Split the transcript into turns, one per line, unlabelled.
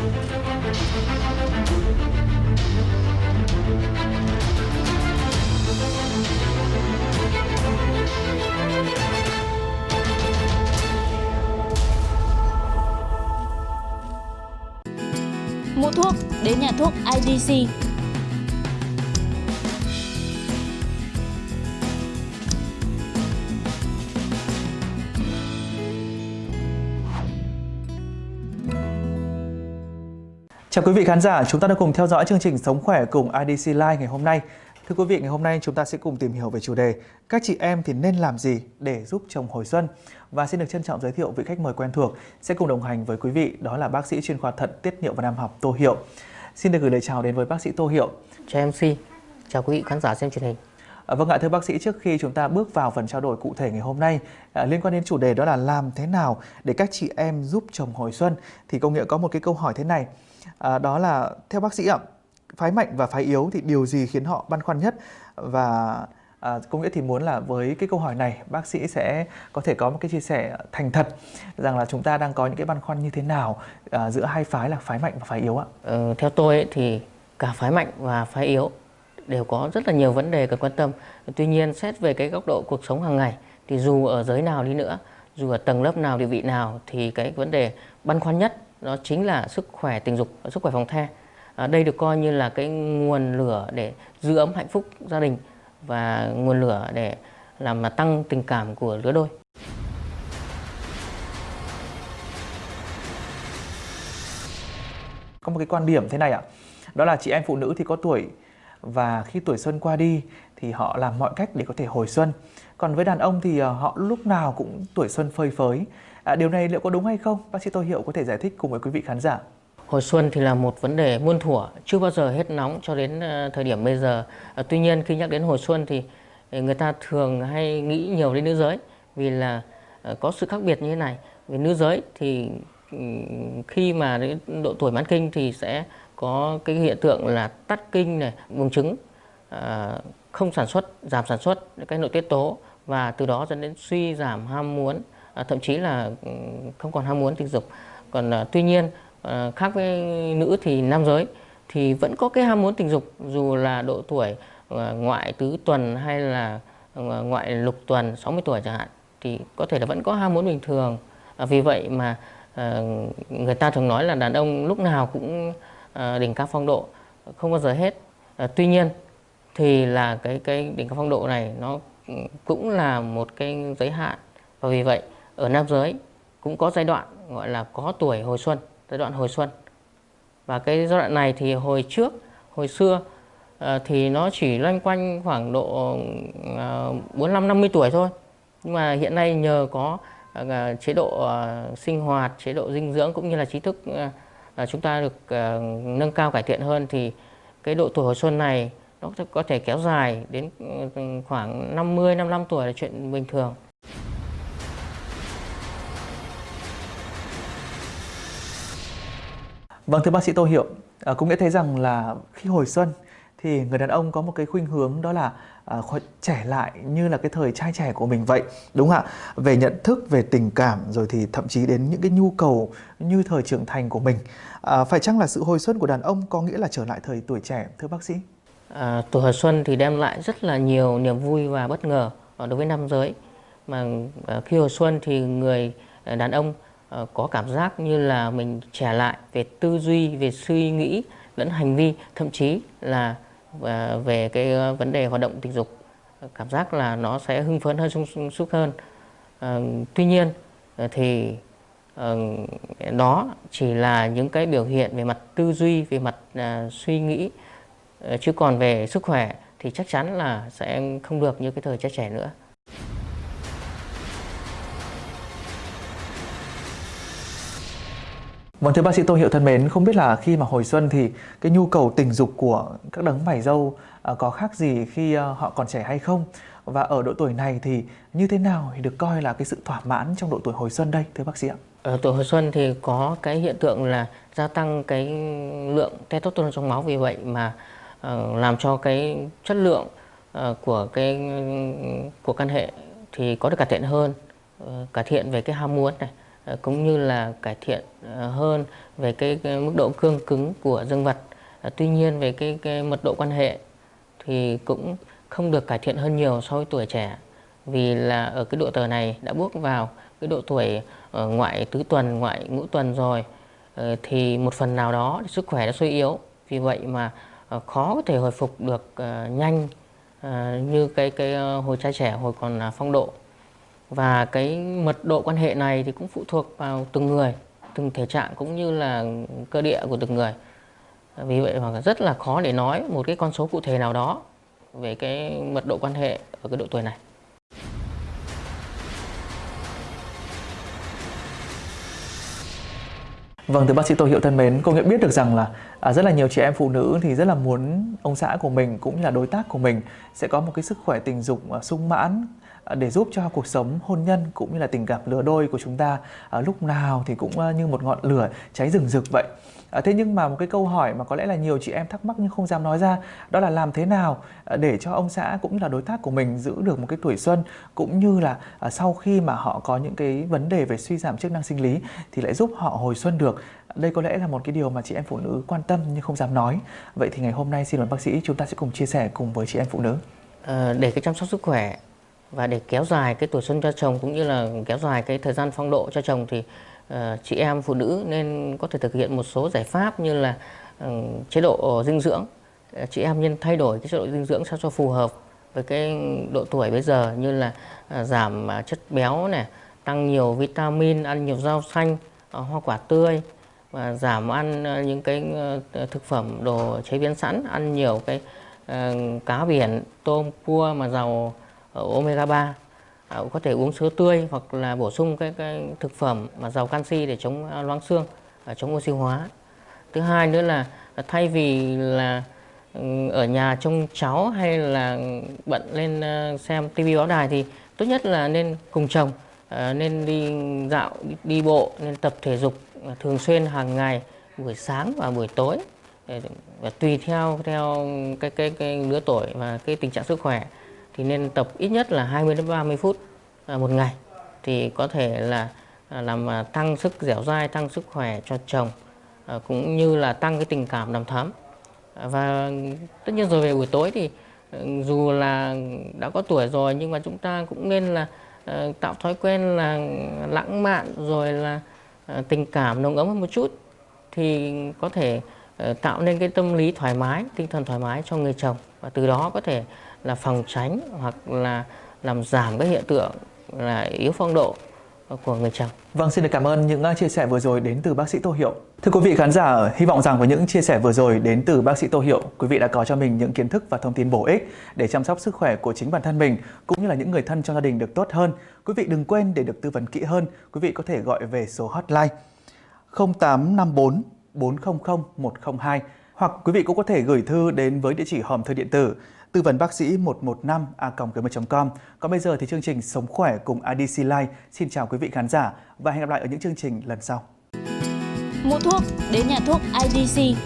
Mua thuốc đến nhà thuốc IDC.
Chào quý vị khán giả, chúng ta đang cùng theo dõi chương trình Sống khỏe cùng IDC Live ngày hôm nay. Thưa quý vị, ngày hôm nay chúng ta sẽ cùng tìm hiểu về chủ đề Các chị em thì nên làm gì để giúp chồng hồi xuân? Và xin được trân trọng giới thiệu vị khách mời quen thuộc sẽ cùng đồng hành với quý vị, đó là bác sĩ chuyên khoa thận tiết niệu và nam học Tô Hiệu. Xin được gửi lời chào đến với bác sĩ Tô Hiệu.
Chào MC, chào quý vị khán giả xem truyền hình.
À, vâng ạ, thưa bác sĩ, trước khi chúng ta bước vào phần trao đổi cụ thể ngày hôm nay à, liên quan đến chủ đề đó là làm thế nào để các chị em giúp chồng hồi xuân thì công nghĩa có một cái câu hỏi thế này à, đó là theo bác sĩ ạ phái mạnh và phái yếu thì điều gì khiến họ băn khoăn nhất? Và à, công nghĩa thì muốn là với cái câu hỏi này bác sĩ sẽ có thể có một cái chia sẻ thành thật rằng là chúng ta đang có những cái băn khoăn như thế nào à, giữa hai phái là phái mạnh và phái yếu ạ?
Ừ, theo tôi ấy, thì cả phái mạnh và phái yếu đều có rất là nhiều vấn đề cần quan tâm. Tuy nhiên xét về cái góc độ cuộc sống hàng ngày thì dù ở giới nào đi nữa dù ở tầng lớp nào địa vị nào thì cái vấn đề băn khoăn nhất đó chính là sức khỏe tình dục sức khỏe phòng the à, đây được coi như là cái nguồn lửa để giữ ấm hạnh phúc gia đình và nguồn lửa để làm mà tăng tình cảm của lứa đôi.
Có một cái quan điểm thế này ạ. Đó là chị em phụ nữ thì có tuổi và khi tuổi xuân qua đi thì họ làm mọi cách để có thể hồi xuân. Còn với đàn ông thì ờ, họ lúc nào cũng tuổi xuân phơi phới à, điều này liệu có đúng hay không bác sĩ tô hiệu có thể giải thích cùng với quý vị khán giả
Hồi xuân thì là một vấn đề muôn thuở, chưa bao giờ hết nóng cho đến ờ, thời điểm bây giờ. À, tuy nhiên khi nhắc đến hồi xuân thì ờ, người ta thường hay nghĩ nhiều đến nữ giới vì là có sự khác biệt như thế này. Vì nữ giới thì ừ, khi mà đến độ tuổi mãn kinh thì sẽ có cái hiện tượng là tắt kinh này, buồng trứng, à, không sản xuất, giảm sản xuất cái nội tiết tố và từ đó dẫn đến suy giảm ham muốn, à, thậm chí là ừ, không còn ham muốn tình dục. Còn à, tuy nhiên à, khác với nữ thì nam giới thì vẫn có cái ham muốn tình dục dù là độ tuổi à, ngoại tứ tuần hay là ngoại lục tuần 60 tuổi chẳng hạn thì có thể là vẫn có ham muốn bình thường. Vì vậy mà người ta thường nói là đàn ông lúc nào cũng đỉnh cao phong độ không bao giờ hết. Tuy nhiên thì là cái cái đỉnh cao phong độ này nó cũng là một cái giới hạn. Và vì vậy ở nam giới cũng có giai đoạn gọi là có tuổi hồi xuân giai đoạn hồi xuân. Và cái giai đoạn này thì hồi trước hồi xưa ờ, thì nó chỉ loanh quanh khoảng độ uh, 45 50 tuổi thôi. Nhưng mà hiện nay nhờ có ờ, ờ, chế độ sinh hoạt chế độ dinh dưỡng cũng như là trí thức chúng ta được nâng cao cải thiện hơn thì cái độ tuổi hồi xuân này nó có thể kéo dài đến ừ, khoảng 50 55 tuổi là chuyện bình thường.
Vâng thưa bác sĩ Tô Hiệu, à, cũng nghĩa thấy rằng là khi hồi xuân thì người đàn ông có một cái khuynh hướng đó là à, trẻ lại như là cái thời trai trẻ của mình vậy đúng không ạ? Về nhận thức về tình cảm rồi thì thậm chí đến những cái nhu cầu như thời trưởng thành của mình. À, phải chăng là sự hồi xuân của đàn ông có nghĩa là trở lại thời tuổi trẻ thưa bác sĩ?
À, tuổi hồi xuân thì đem lại rất là nhiều niềm vui và bất ngờ ờ, đối với nam giới. Mà ờ, khi hồi xuân thì người ờ, đàn ông Ờ, có cảm giác như là mình trẻ lại về tư duy, về suy nghĩ lẫn hành vi, thậm chí là ờ, về cái ờ, vấn đề hoạt động tình dục. Cảm giác là nó sẽ hưng phấn hơn, sung súc hơn. tuy nhiên thì đó chỉ là những cái biểu hiện về mặt tư duy, về mặt suy nghĩ, chứ còn về sức khỏe thì chắc chắn là sẽ không được như cái thời trẻ trẻ nữa.
Vâng thưa bác sĩ Tô Hiệu thân mến, không biết là khi mà hồi xuân thì cái nhu cầu tình dục của các đấng mày dâu à, có khác gì khi à, họ còn trẻ hay không? Và ở độ tuổi này thì như thế nào thì được coi là cái sự thỏa mãn trong độ tuổi hồi xuân đây thưa bác sĩ ạ?
Ở tuổi hồi xuân thì có cái hiện tượng là gia tăng cái lượng testosterone trong máu vì vậy mà uh, làm cho cái chất lượng uh, của cái của căn hệ thì có được cải thiện hơn, uh, cải thiện về cái ham muốn này Ờ, cũng như là cải thiện ờ, hơn về cái, cái mức độ cương cứng của dương vật. Ờ, tuy nhiên về cái, cái mật độ quan hệ thì cũng không được cải thiện hơn nhiều so với tuổi trẻ vì là ở cái độ tuổi này đã bước vào cái độ tuổi ngoại tứ tuần, ngoại ngũ tuần rồi thì một phần nào đó sức khỏe đã suy yếu. Vì vậy mà khó có thể hồi phục được nhanh như cái cái hồi trai trẻ hồi còn à, phong độ và cái mật độ quan hệ này thì cũng phụ thuộc vào từng người từng thể trạng cũng như là cơ địa của từng người. Vì vậy mà rất là khó để nói một cái con số cụ thể nào đó về cái mật độ quan hệ ở cái độ tuổi này.
Vâng, thưa bác sĩ Tô Hiệu thân mến, cô nghĩa biết được rằng là à, rất là nhiều chị em phụ nữ thì rất là muốn ông xã của mình cũng như là đối tác của mình sẽ có một cái sức khỏe tình dục à, sung mãn Ờ, để giúp cho cuộc sống hôn nhân cũng như là tình cảm lứa đôi của chúng ta à, lúc nào thì cũng ờ, như một ngọn lửa cháy rừng rực vậy. À, thế nhưng mà một cái câu hỏi mà có lẽ là nhiều chị em thắc mắc nhưng không dám nói ra đó là làm thế nào để cho ông xã cũng là đối tác của mình giữ được một cái tuổi xuân cũng như là à, sau khi mà họ có những cái vấn đề về suy giảm chức năng sinh lý thì lại giúp họ hồi xuân được. Đây có lẽ là một cái điều mà chị em phụ nữ quan tâm nhưng không dám nói. Vậy thì ngày hôm nay xin mời bác sĩ chúng ta sẽ cùng chia sẻ cùng với chị em phụ nữ.
À, để cái chăm sóc sức khỏe và để kéo dài cái tuổi xuân cho chồng cũng như là kéo dài cái thời gian phong độ cho chồng thì uh, chị em phụ nữ nên có thể thực hiện một số giải pháp như là uh, chế độ dinh dưỡng. Uh, chị em nên thay đổi cái chế độ dinh dưỡng sao cho phù hợp với cái độ tuổi bây giờ như là uh, giảm uh, chất béo này tăng nhiều vitamin ăn nhiều rau xanh uh, hoa quả tươi và giảm ăn uh, những cái uh, thực phẩm đồ chế biến sẵn ăn nhiều cái uh, cá biển tôm cua mà giàu omega 3 à, có thể uống sữa tươi hoặc là bổ sung cái, cái thực phẩm mà giàu canxi để chống à, loãng xương và chống oxy hóa. Thứ hai nữa là à, thay vì là ừ, ở nhà trông cháu hay là bận lên à, xem tivi báo đài thì tốt nhất là nên cùng chồng nên đi dạo đi bộ nên tập thể dục thường xuyên hàng ngày buổi sáng và buổi tối. Và tùy theo theo cái cái cái lứa tuổi và cái tình trạng sức khỏe thì nên tập ít nhất là 20 đến 30 phút à, một ngày. Thì có thể là à, làm à, tăng sức dẻo dai, tăng sức khỏe cho chồng cũng như là tăng cái tình cảm đầm thắm. Và tất nhiên rồi về buổi tối thì ừ, dù là đã có tuổi rồi nhưng mà chúng ta cũng nên là tạo thói quen là lãng mạn rồi là tình cảm nồng ấm hơn một chút. Thì có thể ờ, tạo nên cái tâm lý thoải mái, tinh thần thoải mái cho người chồng. Và từ đó có thể là phòng tránh hoặc là làm giảm cái hiện tượng là yếu phong độ của người chồng.
Vâng, xin được cảm ơn những à, chia sẻ vừa rồi đến từ bác sĩ Tô Hiệu. Thưa quý vị khán giả, hy vọng rằng với những chia sẻ vừa rồi đến từ bác sĩ Tô Hiệu, quý vị đã có cho mình những kiến thức và thông tin bổ ích để chăm sóc sức khỏe của chính bản thân mình cũng như là những người thân trong gia đình được tốt hơn. Quý vị đừng quên để được tư vấn kỹ hơn, quý vị có thể gọi về số hotline 0854 400 102 hoặc quý vị cũng có thể gửi thư đến với địa chỉ hòm thư điện tử tư vấn bác sĩ 115 a com. Còn bây giờ thì chương trình Sống khỏe cùng IDC Life xin chào quý vị khán giả và hẹn gặp lại ở những chương trình lần sau.
Mua thuốc, đến nhà thuốc IDC